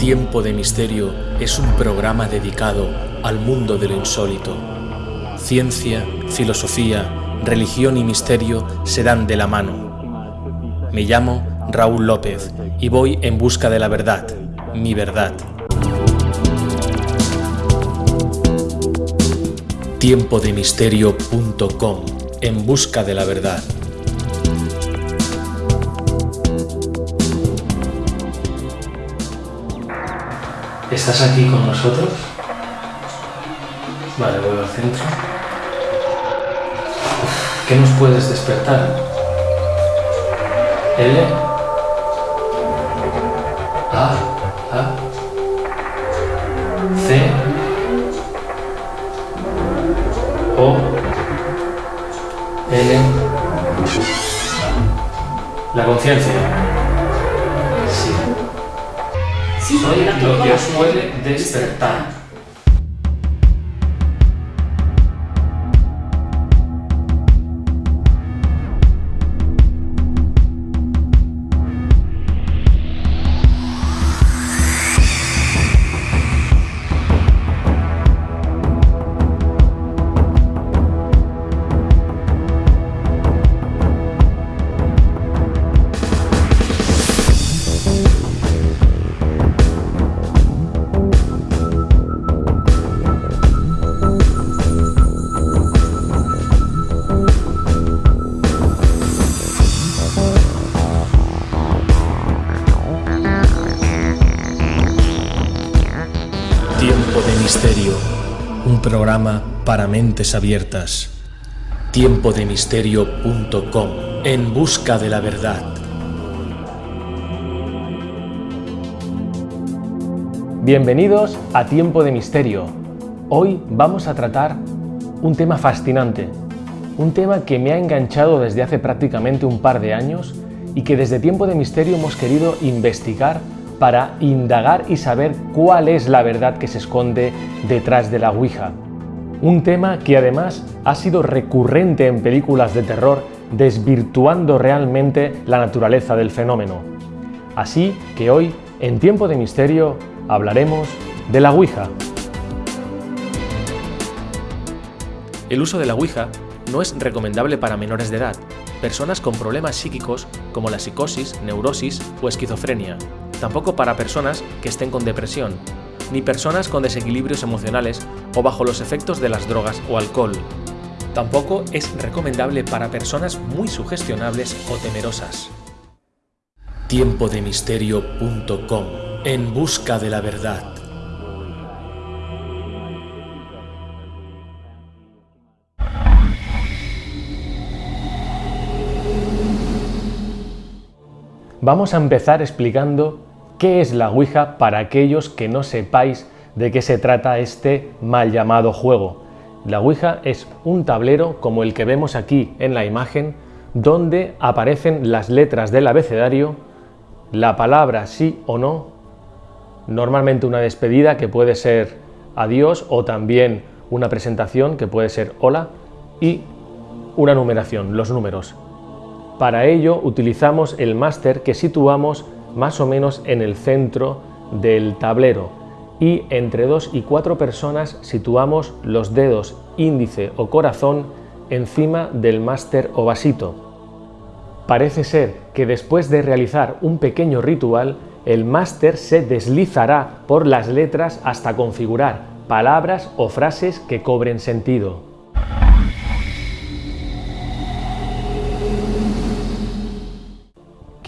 Tiempo de Misterio es un programa dedicado al mundo de lo insólito. Ciencia, filosofía, religión y misterio se dan de la mano. Me llamo Raúl López y voy en busca de la verdad, mi verdad. Tiempodemisterio.com En busca de la verdad. ¿Estás aquí con nosotros? Vale, voy al centro. ¿Qué nos puedes despertar? L. Misterio, un programa para mentes abiertas. Tiempodemisterio.com, en busca de la verdad. Bienvenidos a Tiempo de Misterio. Hoy vamos a tratar un tema fascinante, un tema que me ha enganchado desde hace prácticamente un par de años y que desde Tiempo de Misterio hemos querido investigar para indagar y saber cuál es la verdad que se esconde detrás de la Ouija. Un tema que además ha sido recurrente en películas de terror, desvirtuando realmente la naturaleza del fenómeno. Así que hoy, en Tiempo de Misterio, hablaremos de la Ouija. El uso de la Ouija no es recomendable para menores de edad, personas con problemas psíquicos como la psicosis, neurosis o esquizofrenia, tampoco para personas que estén con depresión, ni personas con desequilibrios emocionales o bajo los efectos de las drogas o alcohol. Tampoco es recomendable para personas muy sugestionables o temerosas. Tiempodemisterio.com En busca de la verdad. Vamos a empezar explicando qué es la Ouija para aquellos que no sepáis de qué se trata este mal llamado juego. La Ouija es un tablero como el que vemos aquí en la imagen, donde aparecen las letras del abecedario, la palabra sí o no, normalmente una despedida que puede ser adiós o también una presentación que puede ser hola y una numeración, los números. Para ello utilizamos el máster que situamos más o menos en el centro del tablero y entre dos y cuatro personas situamos los dedos índice o corazón encima del máster o vasito. Parece ser que después de realizar un pequeño ritual, el máster se deslizará por las letras hasta configurar palabras o frases que cobren sentido.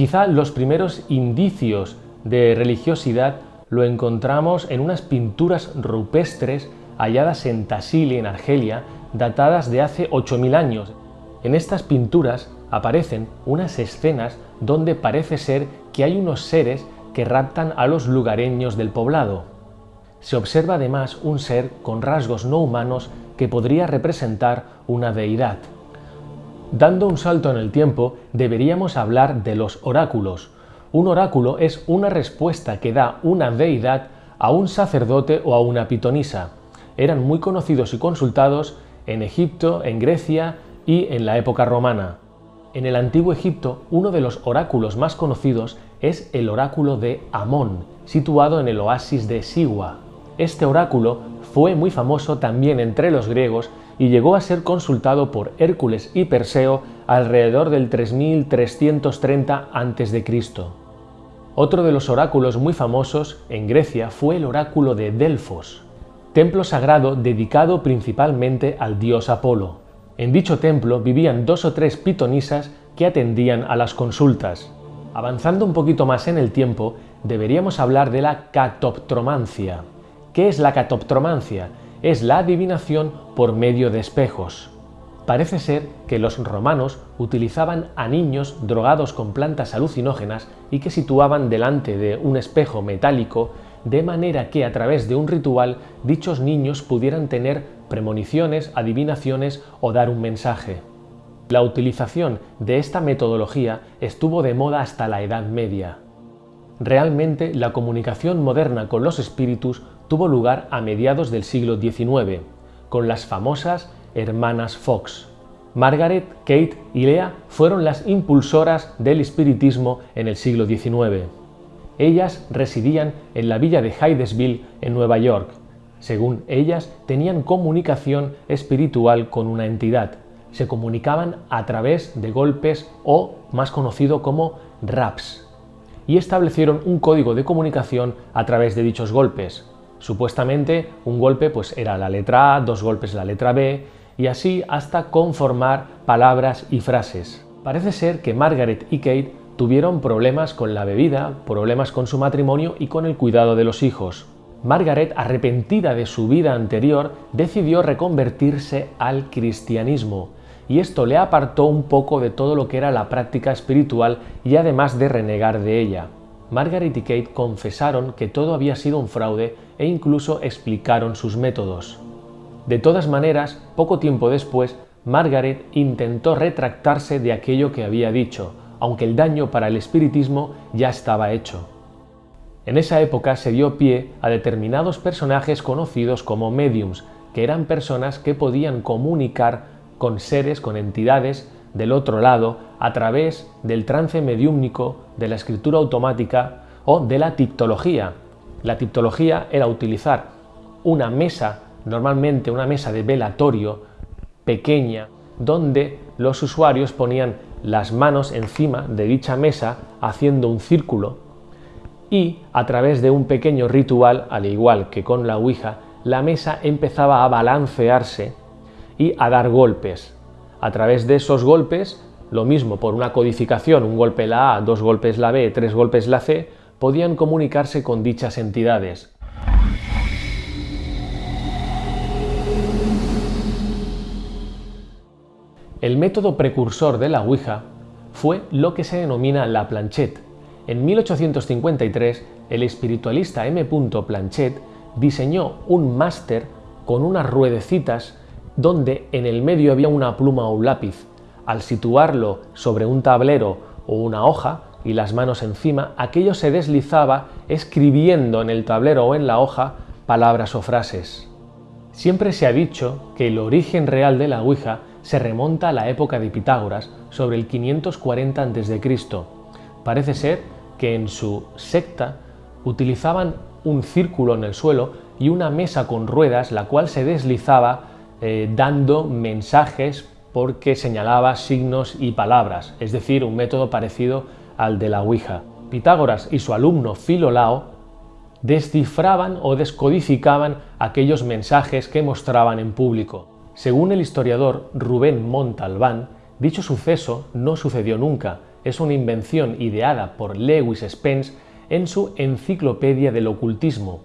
Quizá los primeros indicios de religiosidad lo encontramos en unas pinturas rupestres halladas en Tassili, en Argelia, datadas de hace 8.000 años. En estas pinturas aparecen unas escenas donde parece ser que hay unos seres que raptan a los lugareños del poblado. Se observa además un ser con rasgos no humanos que podría representar una deidad. Dando un salto en el tiempo, deberíamos hablar de los oráculos. Un oráculo es una respuesta que da una deidad a un sacerdote o a una pitonisa. Eran muy conocidos y consultados en Egipto, en Grecia y en la época romana. En el antiguo Egipto, uno de los oráculos más conocidos es el oráculo de Amón, situado en el oasis de Siwa. Este oráculo fue muy famoso también entre los griegos y llegó a ser consultado por Hércules y Perseo alrededor del 3330 a.C. Otro de los oráculos muy famosos en Grecia fue el oráculo de Delfos, templo sagrado dedicado principalmente al dios Apolo. En dicho templo vivían dos o tres pitonisas que atendían a las consultas. Avanzando un poquito más en el tiempo, deberíamos hablar de la catoptromancia. ¿Qué es la catoptromancia? Es la adivinación por medio de espejos. Parece ser que los romanos utilizaban a niños drogados con plantas alucinógenas y que situaban delante de un espejo metálico de manera que a través de un ritual dichos niños pudieran tener premoniciones, adivinaciones o dar un mensaje. La utilización de esta metodología estuvo de moda hasta la Edad Media. Realmente la comunicación moderna con los espíritus tuvo lugar a mediados del siglo XIX, con las famosas hermanas Fox. Margaret, Kate y Lea fueron las impulsoras del espiritismo en el siglo XIX. Ellas residían en la villa de Hydesville, en Nueva York. Según ellas, tenían comunicación espiritual con una entidad. Se comunicaban a través de golpes o, más conocido como raps, y establecieron un código de comunicación a través de dichos golpes. Supuestamente un golpe pues era la letra A, dos golpes la letra B y así hasta conformar palabras y frases. Parece ser que Margaret y Kate tuvieron problemas con la bebida, problemas con su matrimonio y con el cuidado de los hijos. Margaret, arrepentida de su vida anterior, decidió reconvertirse al cristianismo y esto le apartó un poco de todo lo que era la práctica espiritual y además de renegar de ella. Margaret y Kate confesaron que todo había sido un fraude e incluso explicaron sus métodos. De todas maneras, poco tiempo después, Margaret intentó retractarse de aquello que había dicho, aunque el daño para el espiritismo ya estaba hecho. En esa época se dio pie a determinados personajes conocidos como mediums, que eran personas que podían comunicar con seres, con entidades del otro lado a través del trance mediúmnico, de la escritura automática o de la tiptología. La tiptología era utilizar una mesa, normalmente una mesa de velatorio pequeña, donde los usuarios ponían las manos encima de dicha mesa haciendo un círculo y a través de un pequeño ritual, al igual que con la Ouija, la mesa empezaba a balancearse y a dar golpes. A través de esos golpes, lo mismo por una codificación, un golpe la A, dos golpes la B, tres golpes la C, podían comunicarse con dichas entidades. El método precursor de la Ouija fue lo que se denomina la planchette. En 1853, el espiritualista M. Planchette diseñó un máster con unas ruedecitas donde en el medio había una pluma o un lápiz. Al situarlo sobre un tablero o una hoja y las manos encima, aquello se deslizaba escribiendo en el tablero o en la hoja palabras o frases. Siempre se ha dicho que el origen real de la Ouija se remonta a la época de Pitágoras, sobre el 540 a.C. Parece ser que en su secta utilizaban un círculo en el suelo y una mesa con ruedas, la cual se deslizaba eh, dando mensajes porque señalaba signos y palabras, es decir, un método parecido al de la Ouija. Pitágoras y su alumno Filolao descifraban o descodificaban aquellos mensajes que mostraban en público. Según el historiador Rubén Montalbán, dicho suceso no sucedió nunca, es una invención ideada por Lewis Spence en su Enciclopedia del Ocultismo.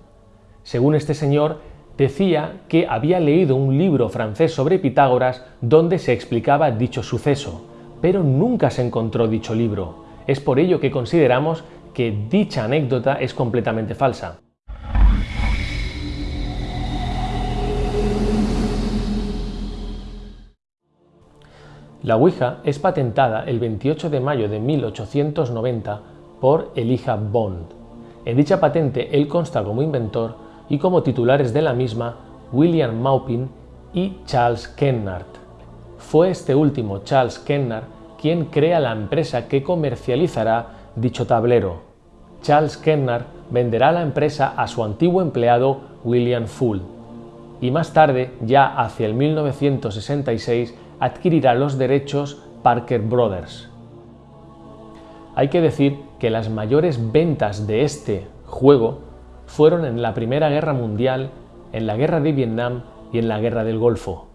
Según este señor, decía que había leído un libro francés sobre Pitágoras donde se explicaba dicho suceso, pero nunca se encontró dicho libro. Es por ello que consideramos que dicha anécdota es completamente falsa. La Ouija es patentada el 28 de mayo de 1890 por Elijah Bond. En dicha patente él consta como inventor y como titulares de la misma William Maupin y Charles Kennard. Fue este último, Charles Kennard, quien crea la empresa que comercializará dicho tablero, Charles Kemnar venderá la empresa a su antiguo empleado William Full y más tarde, ya hacia el 1966, adquirirá los derechos Parker Brothers. Hay que decir que las mayores ventas de este juego fueron en la Primera Guerra Mundial, en la Guerra de Vietnam y en la Guerra del Golfo.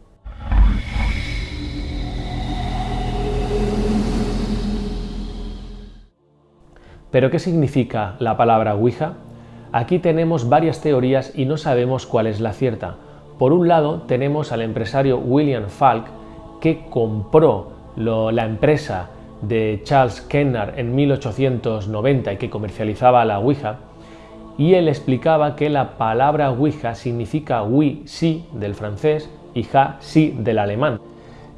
¿Pero qué significa la palabra Ouija? Aquí tenemos varias teorías y no sabemos cuál es la cierta. Por un lado tenemos al empresario William Falk que compró la empresa de Charles Kennar en 1890 y que comercializaba la Ouija y él explicaba que la palabra Ouija significa oui, sí del francés y ja, sí del alemán.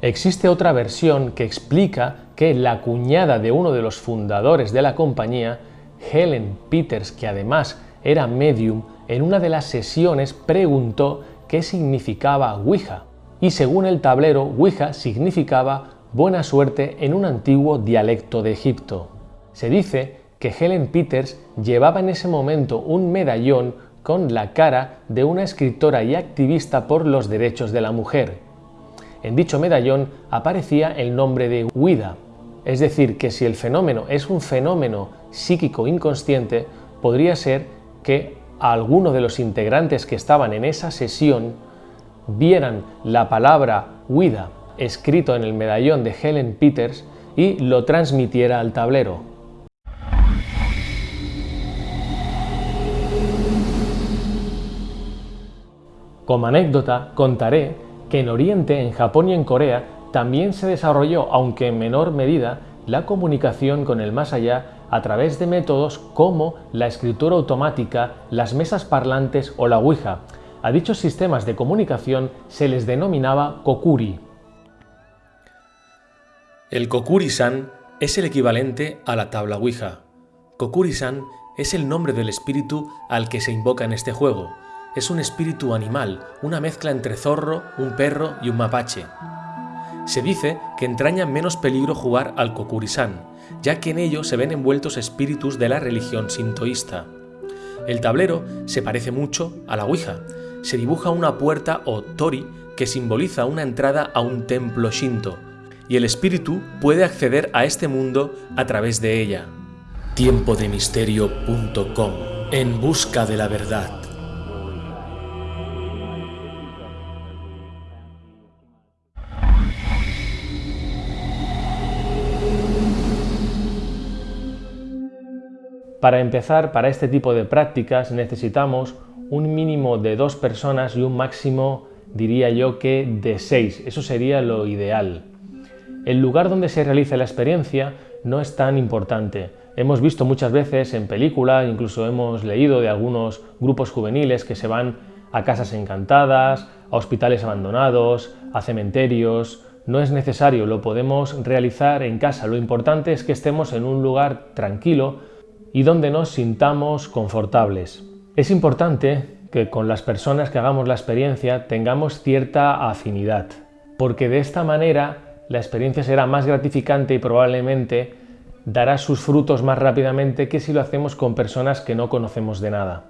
Existe otra versión que explica que la cuñada de uno de los fundadores de la compañía, Helen Peters, que además era medium, en una de las sesiones preguntó qué significaba Ouija. Y según el tablero, Ouija significaba buena suerte en un antiguo dialecto de Egipto. Se dice que Helen Peters llevaba en ese momento un medallón con la cara de una escritora y activista por los derechos de la mujer. En dicho medallón aparecía el nombre de Ouida, es decir, que si el fenómeno es un fenómeno psíquico inconsciente, podría ser que alguno de los integrantes que estaban en esa sesión vieran la palabra Ouida escrito en el medallón de Helen Peters y lo transmitiera al tablero. Como anécdota, contaré que en Oriente, en Japón y en Corea, también se desarrolló, aunque en menor medida, la comunicación con el más allá a través de métodos como la escritura automática, las mesas parlantes o la Ouija. A dichos sistemas de comunicación se les denominaba kokuri. El Kokuri-san es el equivalente a la tabla Ouija. Kokuri-san es el nombre del espíritu al que se invoca en este juego. Es un espíritu animal, una mezcla entre zorro, un perro y un mapache. Se dice que entraña menos peligro jugar al Kokuri-san, ya que en ello se ven envueltos espíritus de la religión sintoísta. El tablero se parece mucho a la Ouija. Se dibuja una puerta o tori que simboliza una entrada a un templo shinto, y el espíritu puede acceder a este mundo a través de ella. Tiempodemisterio.com En busca de la verdad. Para empezar, para este tipo de prácticas necesitamos un mínimo de dos personas y un máximo, diría yo, que de seis. Eso sería lo ideal. El lugar donde se realiza la experiencia no es tan importante. Hemos visto muchas veces en películas, incluso hemos leído de algunos grupos juveniles que se van a casas encantadas, a hospitales abandonados, a cementerios. No es necesario, lo podemos realizar en casa. Lo importante es que estemos en un lugar tranquilo y donde nos sintamos confortables. Es importante que con las personas que hagamos la experiencia tengamos cierta afinidad, porque de esta manera la experiencia será más gratificante y probablemente dará sus frutos más rápidamente que si lo hacemos con personas que no conocemos de nada.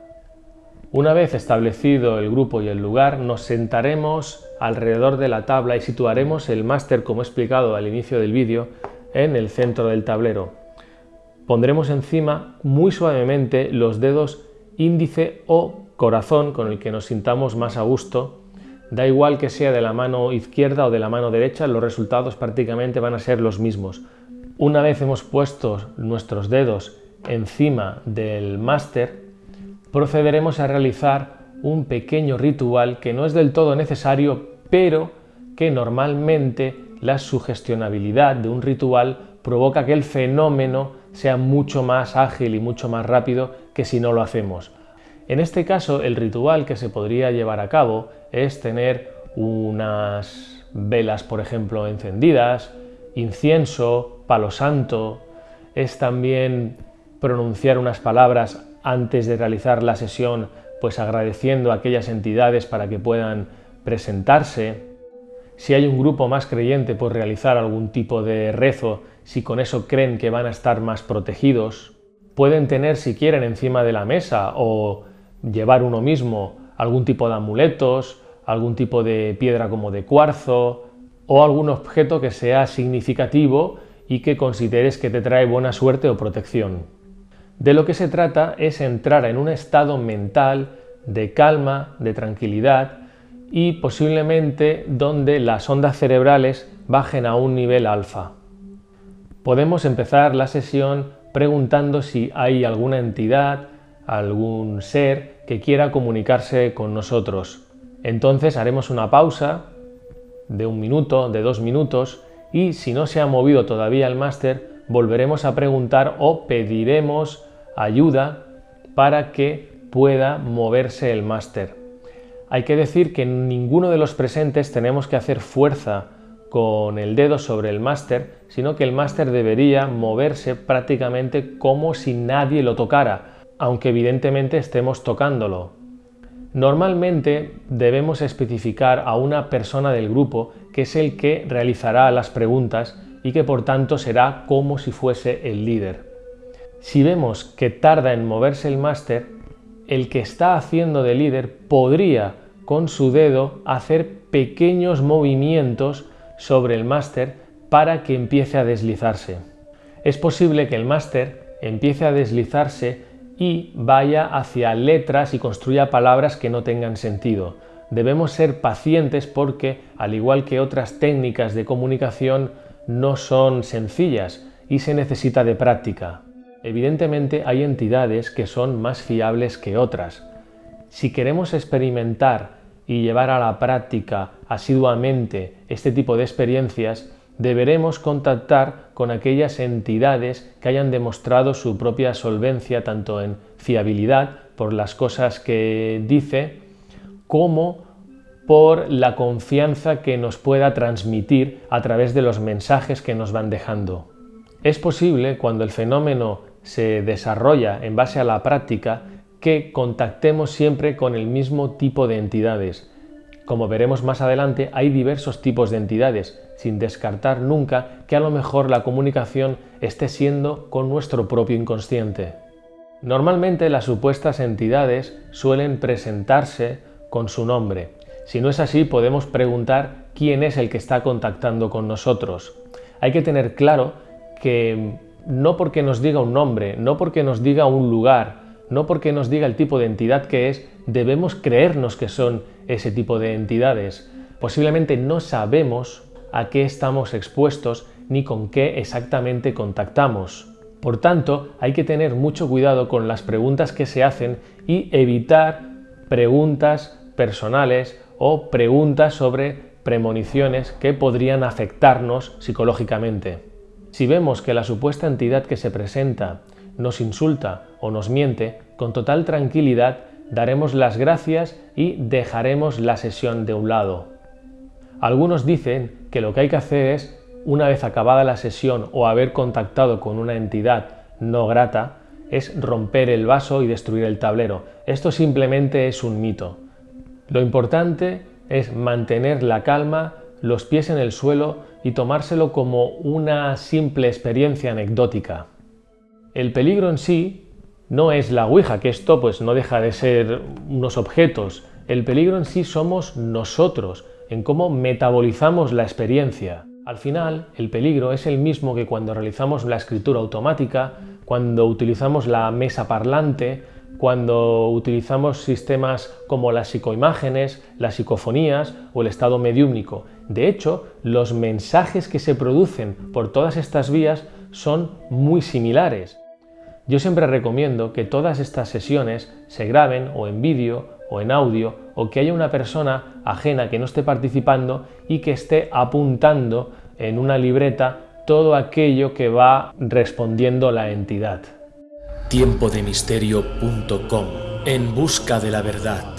Una vez establecido el grupo y el lugar, nos sentaremos alrededor de la tabla y situaremos el máster, como he explicado al inicio del vídeo, en el centro del tablero. Pondremos encima muy suavemente los dedos índice o corazón con el que nos sintamos más a gusto. Da igual que sea de la mano izquierda o de la mano derecha, los resultados prácticamente van a ser los mismos. Una vez hemos puesto nuestros dedos encima del máster, procederemos a realizar un pequeño ritual que no es del todo necesario, pero que normalmente la sugestionabilidad de un ritual provoca que el fenómeno sea mucho más ágil y mucho más rápido que si no lo hacemos. En este caso, el ritual que se podría llevar a cabo es tener unas velas, por ejemplo, encendidas, incienso, palo santo, es también pronunciar unas palabras antes de realizar la sesión, pues agradeciendo a aquellas entidades para que puedan presentarse. Si hay un grupo más creyente, pues realizar algún tipo de rezo si con eso creen que van a estar más protegidos. pueden tener si quieren encima de la mesa o llevar uno mismo algún tipo de amuletos, algún tipo de piedra como de cuarzo o algún objeto que sea significativo y que consideres que te trae buena suerte o protección. De lo que se trata es entrar en un estado mental de calma, de tranquilidad y posiblemente donde las ondas cerebrales bajen a un nivel alfa. Podemos empezar la sesión preguntando si hay alguna entidad, algún ser que quiera comunicarse con nosotros. Entonces haremos una pausa de un minuto, de dos minutos y si no se ha movido todavía el máster, volveremos a preguntar o pediremos ayuda para que pueda moverse el máster. Hay que decir que ninguno de los presentes tenemos que hacer fuerza con el dedo sobre el máster, sino que el máster debería moverse prácticamente como si nadie lo tocara, aunque evidentemente estemos tocándolo. Normalmente debemos especificar a una persona del grupo que es el que realizará las preguntas y que por tanto será como si fuese el líder. Si vemos que tarda en moverse el máster, el que está haciendo de líder podría con su dedo hacer pequeños movimientos sobre el máster para que empiece a deslizarse. Es posible que el máster empiece a deslizarse y vaya hacia letras y construya palabras que no tengan sentido. Debemos ser pacientes porque, al igual que otras técnicas de comunicación, no son sencillas y se necesita de práctica. Evidentemente hay entidades que son más fiables que otras. Si queremos experimentar y llevar a la práctica asiduamente este tipo de experiencias, deberemos contactar con aquellas entidades que hayan demostrado su propia solvencia tanto en fiabilidad por las cosas que dice como por la confianza que nos pueda transmitir a través de los mensajes que nos van dejando. Es posible, cuando el fenómeno se desarrolla en base a la práctica, que contactemos siempre con el mismo tipo de entidades, como veremos más adelante, hay diversos tipos de entidades, sin descartar nunca que a lo mejor la comunicación esté siendo con nuestro propio inconsciente. Normalmente las supuestas entidades suelen presentarse con su nombre. Si no es así, podemos preguntar quién es el que está contactando con nosotros. Hay que tener claro que no porque nos diga un nombre, no porque nos diga un lugar, no porque nos diga el tipo de entidad que es, debemos creernos que son ese tipo de entidades. Posiblemente no sabemos a qué estamos expuestos ni con qué exactamente contactamos. Por tanto, hay que tener mucho cuidado con las preguntas que se hacen y evitar preguntas personales o preguntas sobre premoniciones que podrían afectarnos psicológicamente. Si vemos que la supuesta entidad que se presenta nos insulta o nos miente, con total tranquilidad daremos las gracias y dejaremos la sesión de un lado. Algunos dicen que lo que hay que hacer es, una vez acabada la sesión o haber contactado con una entidad no grata, es romper el vaso y destruir el tablero. Esto simplemente es un mito. Lo importante es mantener la calma, los pies en el suelo y tomárselo como una simple experiencia anecdótica. El peligro en sí no es la Ouija, que esto pues no deja de ser unos objetos. El peligro en sí somos nosotros, en cómo metabolizamos la experiencia. Al final, el peligro es el mismo que cuando realizamos la escritura automática, cuando utilizamos la mesa parlante, cuando utilizamos sistemas como las psicoimágenes, las psicofonías o el estado mediúmnico. De hecho, los mensajes que se producen por todas estas vías son muy similares. Yo siempre recomiendo que todas estas sesiones se graben o en vídeo o en audio o que haya una persona ajena que no esté participando y que esté apuntando en una libreta todo aquello que va respondiendo la entidad. Tiempodemisterio.com En busca de la verdad.